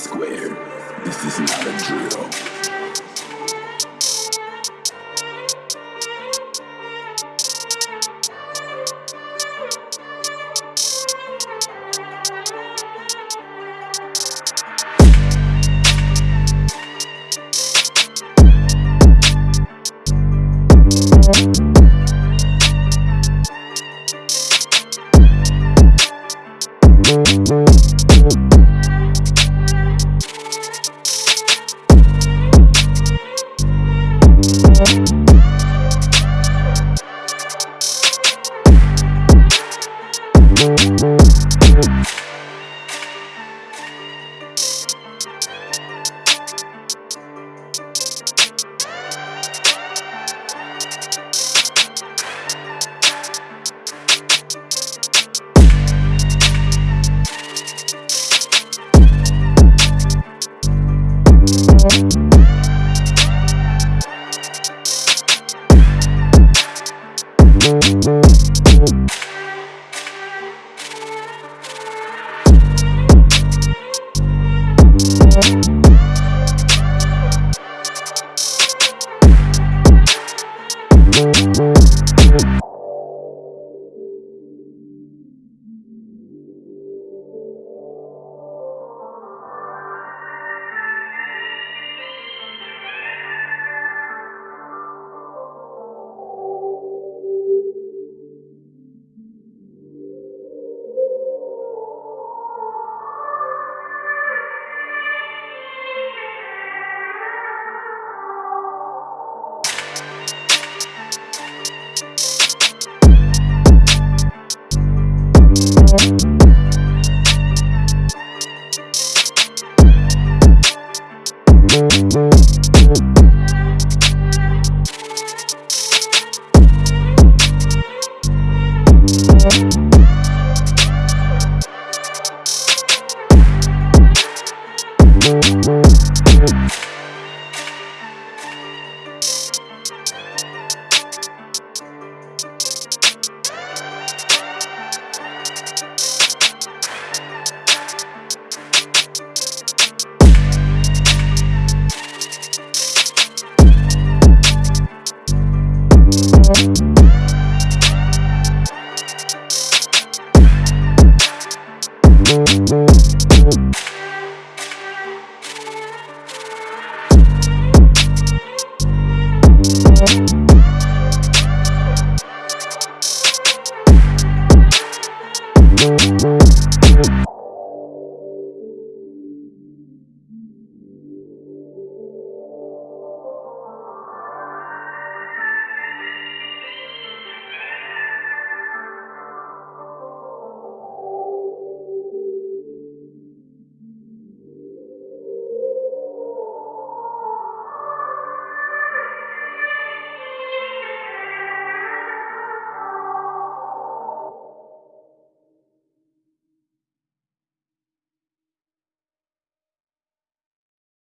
This is not a drill. Thank Oh, oh.